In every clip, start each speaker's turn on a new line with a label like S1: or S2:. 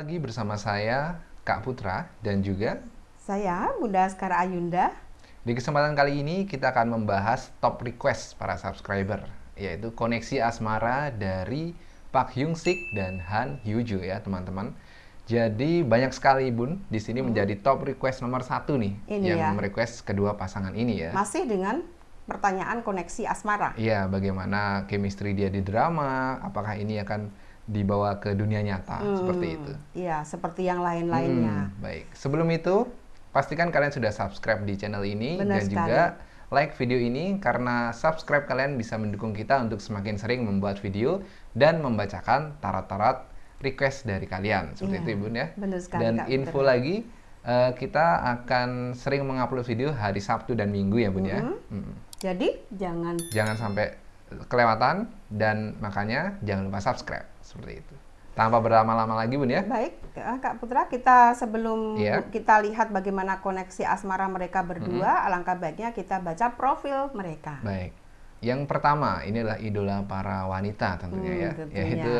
S1: lagi bersama saya, Kak Putra, dan juga
S2: saya, Bunda Askara Ayunda.
S1: Di kesempatan kali ini kita akan membahas top request para subscriber, yaitu koneksi asmara dari Pak Hyung Sik dan Han Hyuju ya teman-teman. Jadi banyak sekali Bun di sini hmm. menjadi top request nomor satu nih
S2: ini
S1: yang
S2: ya.
S1: request kedua pasangan ini ya.
S2: Masih dengan pertanyaan koneksi asmara.
S1: Iya, bagaimana chemistry dia di drama, apakah ini akan dibawa ke dunia nyata hmm, seperti itu.
S2: Iya, seperti yang lain-lainnya.
S1: Hmm, baik. Sebelum itu, pastikan kalian sudah subscribe di channel ini
S2: Benar
S1: dan
S2: sekali.
S1: juga like video ini karena subscribe kalian bisa mendukung kita untuk semakin sering membuat video dan membacakan tarot-tarot request dari kalian. Seperti
S2: iya,
S1: itu, Ibu ya.
S2: Benar sekali,
S1: dan
S2: Kak,
S1: info
S2: benar.
S1: lagi uh, kita akan sering mengupload video hari Sabtu dan Minggu ya, Bun ya.
S2: Mm -hmm.
S1: Hmm.
S2: Jadi, jangan
S1: Jangan sampai kelewatan dan makanya jangan lupa subscribe seperti itu. Tanpa berlama-lama lagi Bun ya.
S2: Baik, eh, Kak Putra, kita sebelum
S1: Iya.
S2: kita lihat bagaimana koneksi asmara mereka berdua, alangkah baiknya kita baca profil mereka.
S1: Baik. Yang pertama, ini adalah idola para wanita tentunya
S2: Hmm,
S1: ya,
S2: tentunya.
S1: yaitu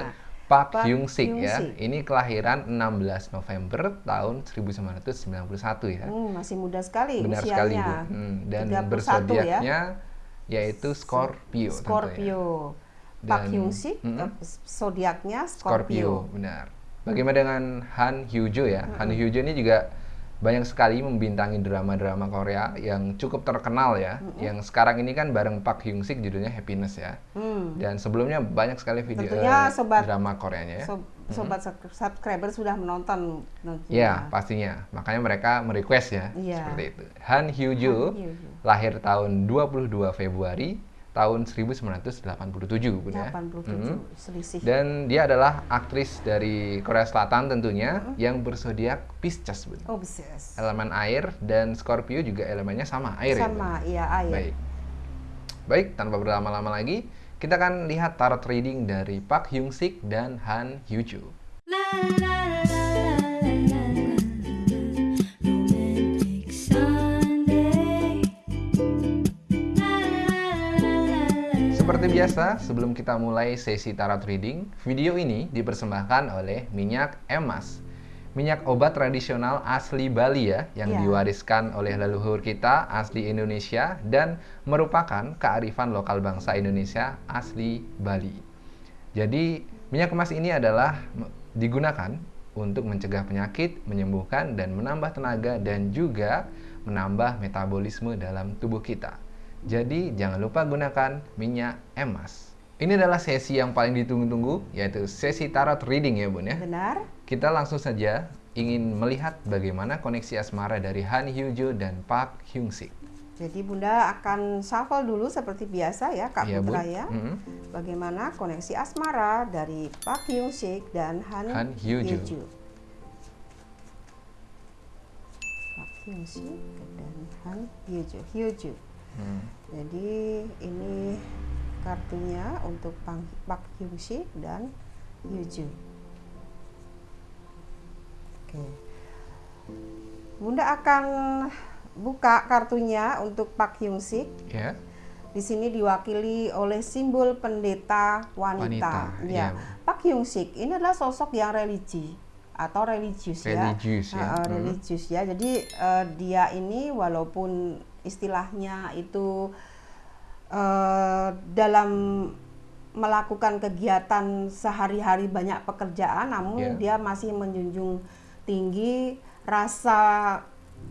S1: Park,
S2: Park
S1: Hyung Sik ya. Ini kelahiran 16 November tahun 1991 ya.
S2: Hmm, masih muda sekali
S1: Benar
S2: usianya.
S1: sekali Bu. Hmm, dan
S2: 31 ya.
S1: bersodiaknya yaitu Scorpio, tentunya.
S2: Scorpio. Pak
S1: Dan-
S2: Hyung Sik, eh, zodiaknya
S1: Scorpio,
S2: Scorpio.
S1: benar. Bagaimana dengan Han Hyujo ya? Han Hyujo ini juga banyak sekali membintangi drama-drama Korea yang cukup terkenal ya. Yang sekarang ini kan bareng Park Hyung Sik judulnya Happiness ya.
S2: Hmm.
S1: Dan sebelumnya banyak sekali video
S2: Tentunya
S1: eh,
S2: sobat-
S1: drama Koreanya ya.
S2: So- sobat sub- subscriber sudah menonton tentunya.
S1: Ya, pastinya. Makanya mereka merequest ya,
S2: Iya.
S1: seperti itu. Han Hyujo. lahir tahun 22 Februari tahun 1987, Bun ya.
S2: 87
S1: Mhm.
S2: selisih.
S1: Dan dia adalah aktris dari Korea Selatan tentunya yang bersodiak Pisces, Bun.
S2: Oh, beses.
S1: Elemen air dan Scorpio juga elemennya sama, air ya?
S2: Sama, iya air.
S1: Baik. Baik, tanpa berlama-lama lagi, kita akan lihat tarot reading dari Park Hyung Sik dan Han.
S3: Romantic
S1: Seperti biasa, sebelum kita mulai sesi tarot reading, video ini dipersembahkan oleh minyak emas. Minyak obat tradisional asli Bali ya, yang
S2: Ya.
S1: diwariskan oleh leluhur kita asli Indonesia dan merupakan kearifan lokal bangsa Indonesia asli Bali. Jadi, minyak emas ini adalah digunakan untuk mencegah penyakit, menyembuhkan dan menambah tenaga dan juga menambah metabolisme dalam tubuh kita. Jadi, jangan lupa gunakan minyak emas. Ini adalah sesi yang paling ditunggu-tunggu, yaitu sesi tarot reading ya Bun ya.
S2: Benar?
S1: Kita langsung saja ingin melihat bagaimana koneksi asmara dari Han Hyujo dan Park Hyung Sik.
S2: Jadi Bunda akan shuffle dulu seperti biasa ya Kak
S1: Iya,
S2: Putra
S1: Bun.
S2: ya.
S1: Mhm.
S2: Bagaimana koneksi asmara dari Park Hyung Sik dan Han,
S1: Han Hyujo.
S2: Park Hyung Sik dan Han Hyujo. Hyujo.
S1: Hmm.
S2: Jadi ini kartunya untuk Pang- Park Hyung Sik dan Hyujo. Oke. Bunda akan buka kartunya untuk Park Hyung Sik.
S1: Ya.
S2: Di sini diwakili oleh simbol pendeta wanita.
S1: Wanita,
S2: Ya.
S1: iya.
S2: Pak Hyung Sik ini adalah sosok yang religi atau religius ya.
S1: Religius ya. Hmm.
S2: religius ya. Jadi eh, dia ini walaupun istilahnya itu eh, dalam melakukan kegiatan sehari-hari banyak pekerjaan, namun
S1: Ya.
S2: dia masih menjunjung tinggi rasa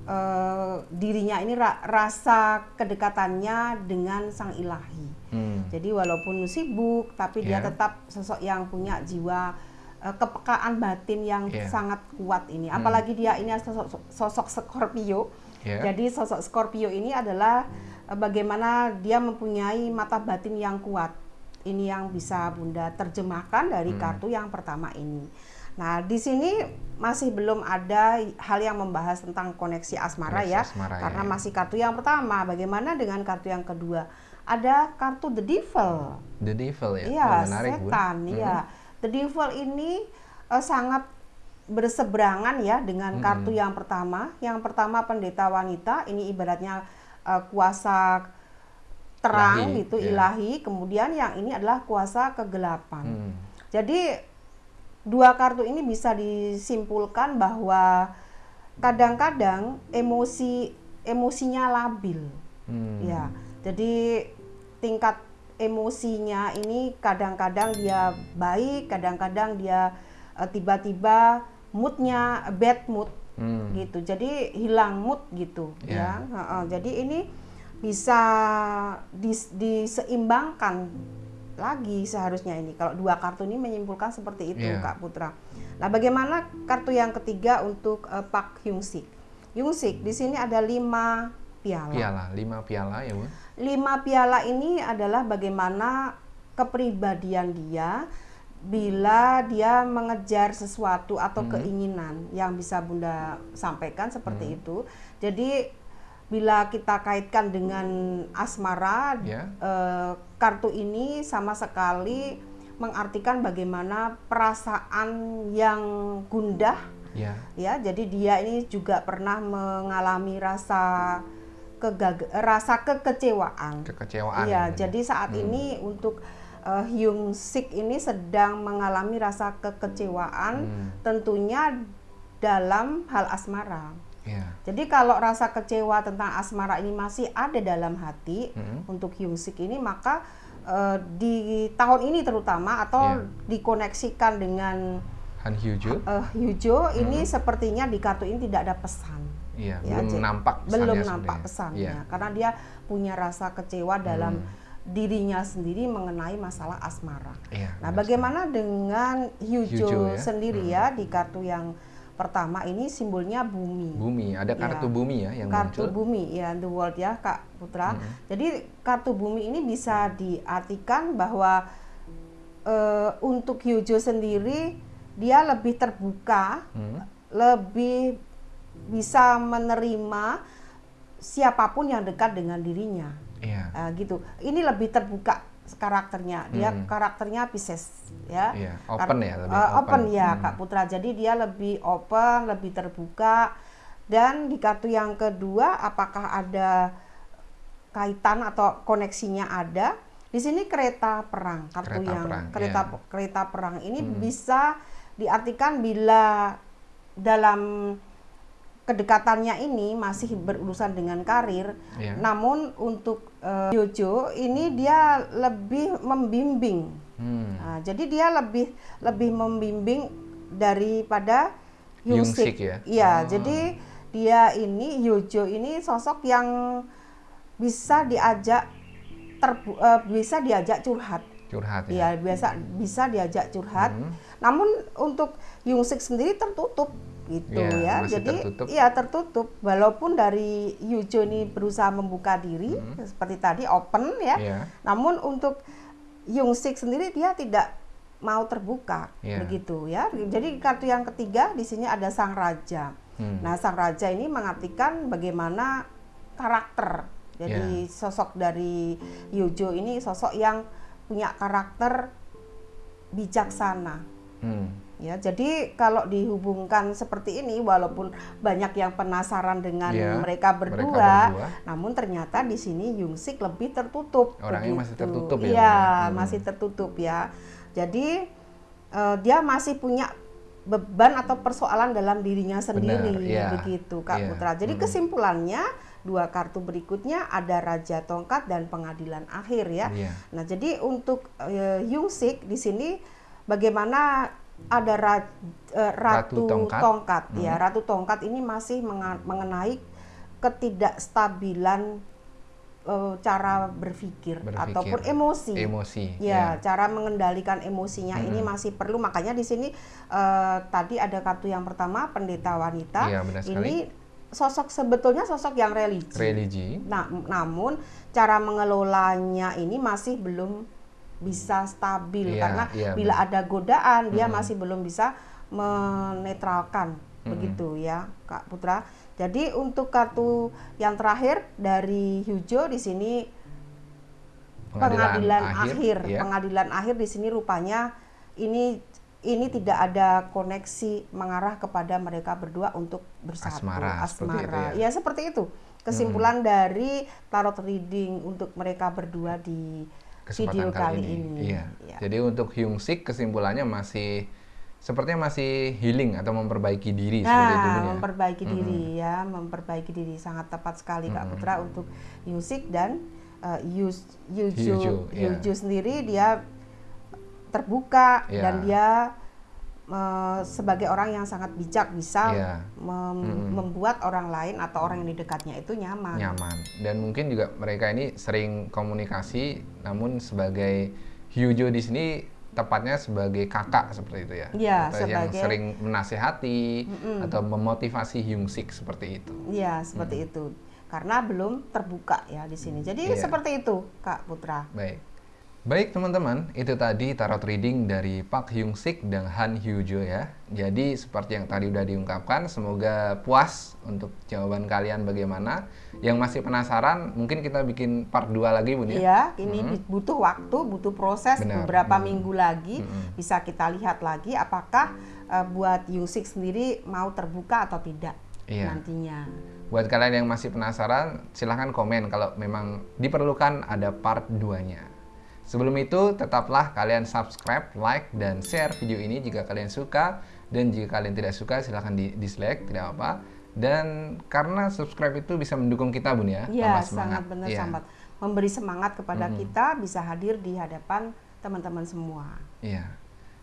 S2: eh, dirinya ini ra- rasa kedekatannya dengan sang ilahi.
S1: Hmm.
S2: Jadi walaupun sibuk, tapi dia
S1: Ya.
S2: tetap sosok yang punya jiwa eh, kepekaan batin yang
S1: Ya.
S2: sangat kuat ini.
S1: Hmm.
S2: Apalagi dia ini sosok, sosok Scorpio.
S1: Ya.
S2: Jadi sosok Scorpio ini adalah eh, bagaimana dia mempunyai mata batin yang kuat. Ini yang bisa Bunda terjemahkan dari
S1: Hmm.
S2: kartu yang pertama ini. Nah, di sini masih belum ada hal yang membahas tentang koneksi asmara
S1: Koneksi
S2: ya,
S1: asmara ya,
S2: karena
S1: ya.
S2: masih kartu yang pertama. Bagaimana dengan kartu yang kedua? Ada kartu The Devil.
S1: The Devil ya.
S2: Iya,
S1: Oh,
S2: setan. Iya. The Devil ini eh, sangat berseberangan ya dengan kartu yang pertama. Yang pertama pendeta wanita, ini ibaratnya eh, kuasa terang
S1: Ilahi,
S2: gitu,
S1: ya.
S2: ilahi. Kemudian yang ini adalah kuasa kegelapan.
S1: Hmm.
S2: Jadi dua kartu ini bisa disimpulkan bahwa kadang-kadang emosi emosinya labil.
S1: Hmm.
S2: Ya, jadi tingkat emosinya ini kadang-kadang dia baik, kadang-kadang dia eh, tiba-tiba moodnya bad mood
S1: Hmm.
S2: gitu. Jadi hilang mood gitu
S1: Ya.
S2: ya. Heeh, jadi ini bisa dis- diseimbangkan lagi seharusnya ini. Kalau dua kartu ini menyimpulkan seperti itu,
S1: Ya.
S2: Kak Putra. Nah, bagaimana kartu yang ketiga untuk eh, Pak Hyung Sik? Hyung Sik di sini ada lima piala.
S1: Piala, lima piala ya bun.
S2: Lima piala ini adalah bagaimana kepribadian dia bila dia mengejar sesuatu atau keinginan yang bisa Bunda sampaikan seperti itu. Jadi bila kita kaitkan dengan asmara,
S1: Ya.
S2: eh, kartu ini sama sekali mengartikan bagaimana perasaan yang gundah
S1: Ya.
S2: ya jadi dia ini juga pernah mengalami rasa kegag rasa kekecewaan
S1: Kekecewaan.
S2: Iya,
S1: ya,
S2: jadi saat ini untuk uh, Hyung Sik ini sedang mengalami rasa kekecewaan
S1: Hmm.
S2: tentunya dalam hal asmara.
S1: Ya.
S2: Jadi kalau rasa kecewa tentang asmara ini masih ada dalam hati
S1: Hmm.
S2: untuk Hyung Sik ini maka uh, di tahun ini terutama atau
S1: Iya.
S2: dikoneksikan dengan
S1: Han Hyuju.
S2: uh, Hyujo ini sepertinya di kartu ini tidak ada pesan.
S1: Iya,
S2: Ya,
S1: belum
S2: jadi-
S1: nampak pesannya
S2: belum
S1: sebenarnya.
S2: nampak pesannya
S1: Iya.
S2: karena dia punya rasa kecewa dalam
S1: Hmm.
S2: Dirinya sendiri mengenai masalah asmara.
S1: Iya,
S2: Nah,
S1: benar
S2: bagaimana dengan Hyujo,
S1: Hyujo ya.
S2: sendiri
S1: Hmm.
S2: ya di kartu yang pertama ini simbolnya bumi.
S1: Bumi, ada kartu
S2: Iya.
S1: bumi ya yang
S2: kartu
S1: muncul.
S2: bumi ya the world ya Kak Putra.
S1: Hmm.
S2: Jadi kartu bumi ini bisa diartikan bahwa eh, untuk Hyujo sendiri dia lebih terbuka
S1: Hmm.
S2: lebih bisa menerima siapa pun yang dekat dengan dirinya
S1: Iya.
S2: Ah, gitu ini lebih terbuka karakternya dia
S1: Hmm.
S2: karakternya Pisces ya Kar-
S1: open ya, lebih
S2: eh, open. ya
S1: Hmm.
S2: Kak Putra jadi dia lebih open lebih terbuka dan di kartu yang kedua apakah ada kaitan atau koneksinya ada di sini kereta perang kartu
S1: Kereta
S2: yang
S1: perang,
S2: kereta
S1: iya.
S2: kereta perang ini
S1: Hmm.
S2: bisa diartikan bila dalam kedekatannya ini masih berurusan dengan karir
S1: Iya.
S2: namun untuk eh, Jojo ini dia lebih membimbing
S1: Hmm.
S2: Nah, jadi dia lebih lebih membimbing daripada Hyung
S1: Hyung Sik
S2: Sik.
S1: ya?
S2: Iya,
S1: Oh.
S2: jadi dia ini Yojo ini sosok yang bisa diajak terbu eh, bisa diajak curhat.
S1: Curhat
S2: Iya,
S1: ya.
S2: biasa bisa diajak curhat.
S1: Hmm.
S2: Namun untuk Hyung Sik sendiri tertutup gitu
S1: Iya,
S2: ya.
S1: masih
S2: Jadi
S1: tertutup.
S2: iya tertutup. Walaupun dari Yujo ini berusaha membuka diri seperti tadi open ya.
S1: Hmm. Iya.
S2: Namun untuk Yung Sik sendiri dia tidak mau terbuka
S1: Iya.
S2: begitu ya. Jadi kartu yang ketiga di sini ada sang raja.
S1: Hmm.
S2: Nah, sang raja ini mengartikan bagaimana karakter. Jadi
S1: Iya.
S2: sosok dari Yojo ini sosok yang punya karakter bijaksana.
S1: Hmm.
S2: Ya, jadi kalau dihubungkan seperti ini, walaupun banyak yang penasaran dengan
S1: Iya,
S2: mereka
S1: mereka
S2: berdua,
S1: berdua.
S2: namun ternyata di sini Yungsik lebih tertutup.
S1: Orangnya masih
S2: begitu.
S1: tertutup ya,
S2: Iya,
S1: ya? Hmm.
S2: masih tertutup ya. Jadi eh, dia masih punya beban atau persoalan dalam dirinya sendiri,
S1: iya.
S2: begitu Kak
S1: Iya,
S2: Putra. Jadi
S1: hmm.
S2: kesimpulannya dua kartu berikutnya ada Raja Tongkat dan Pengadilan Akhir ya.
S1: Iya.
S2: Nah, jadi untuk eh, Yungsik di sini bagaimana ada ra- eh, Ratu,
S1: Ratu Tongkat.
S2: Tongkat, ya.
S1: Hmm.
S2: Ratu Tongkat ini masih mengenai ketidakstabilan eh, cara berpikir,
S1: Berpikir.
S2: ataupun emosi.
S1: Emosi.
S2: Ya, cara mengendalikan emosinya ini
S1: Mm-mm.
S2: masih perlu. Makanya di sini eh, tadi ada kartu yang pertama pendeta wanita.
S1: Iya, benar sekali.
S2: ini sosok sebetulnya sosok yang religi.
S1: Religi.
S2: Nah, namun cara mengelolanya ini masih belum bisa stabil
S1: Iya,
S2: karena
S1: iya,
S2: bila
S1: benar.
S2: ada godaan dia
S1: Mm-mm.
S2: masih belum bisa menetralkan
S1: Mm-mm.
S2: begitu ya, Kak Putra. Jadi untuk kartu yang terakhir dari Hujo di sini pengadilan, akhir,
S1: ya.
S2: pengadilan akhir di sini rupanya ini ini tidak ada koneksi mengarah kepada mereka berdua untuk bersatu
S1: Asmara, seperti itu ya.
S2: ya seperti itu kesimpulan dari tarot reading untuk mereka berdua di
S1: Kesempatan
S2: video kali, ini,
S1: Iya.
S2: Ya.
S1: Jadi untuk Hyung Sik kesimpulannya masih sepertinya masih healing atau memperbaiki diri seperti itu
S2: Nah,
S1: ya.
S2: memperbaiki diri ya, memperbaiki diri sangat tepat sekali Kak Putra untuk Yusik dan uh, Yus Yuju
S1: Hyuju, ya.
S2: Yuju sendiri dia terbuka
S1: Ya.
S2: dan dia uh, sebagai orang yang sangat bijak bisa
S1: Ya.
S2: mem- membuat orang lain atau orang yang di dekatnya itu nyaman.
S1: nyaman dan mungkin juga mereka ini sering komunikasi namun sebagai Hyujo di sini tepatnya sebagai kakak seperti itu ya
S2: Iya,
S1: atau yang
S2: sebagai-
S1: sering menasehati atau memotivasi Hyungsik seperti itu
S2: Iya, seperti itu. Karena belum terbuka ya di sini. Jadi
S1: Iya.
S2: seperti itu, Kak Putra.
S1: baik baik teman-teman itu tadi tarot reading dari Pak Hyungsik dan Han Hyujo ya jadi seperti yang tadi udah diungkapkan semoga puas untuk jawaban kalian bagaimana yang masih penasaran mungkin kita bikin part 2 lagi bun ya
S2: Iya, ini bi- butuh waktu, butuh proses
S1: Benar.
S2: beberapa
S1: Hmm.
S2: minggu lagi bisa kita lihat lagi apakah eh, buat Yusik sendiri mau terbuka atau tidak
S1: Iya.
S2: nantinya.
S1: Buat kalian yang masih penasaran, silahkan komen kalau memang diperlukan ada part 2-nya. Sebelum itu, tetaplah kalian subscribe, like, dan share video ini jika kalian suka. Dan jika kalian tidak suka, silahkan di dislike, tidak apa. Dan karena subscribe itu bisa mendukung kita, Bun ya.
S2: Iya, sangat benar
S1: Iya.
S2: sangat memberi semangat kepada kita bisa hadir di hadapan teman-teman semua.
S1: Iya.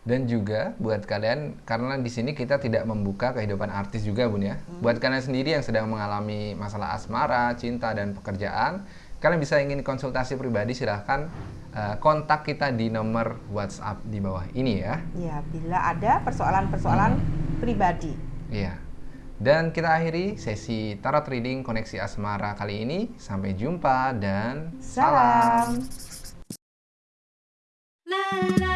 S1: Dan juga buat kalian karena di sini kita tidak membuka kehidupan artis juga Bun ya. Buat kalian sendiri yang sedang mengalami masalah asmara, cinta dan pekerjaan, Kalian bisa ingin konsultasi pribadi silahkan eh, kontak kita di nomor WhatsApp di bawah ini ya.
S2: Ya, bila ada persoalan-persoalan hmm. pribadi.
S1: Iya. Dan kita akhiri sesi tarot reading koneksi asmara kali ini. Sampai jumpa dan salam.
S2: salam.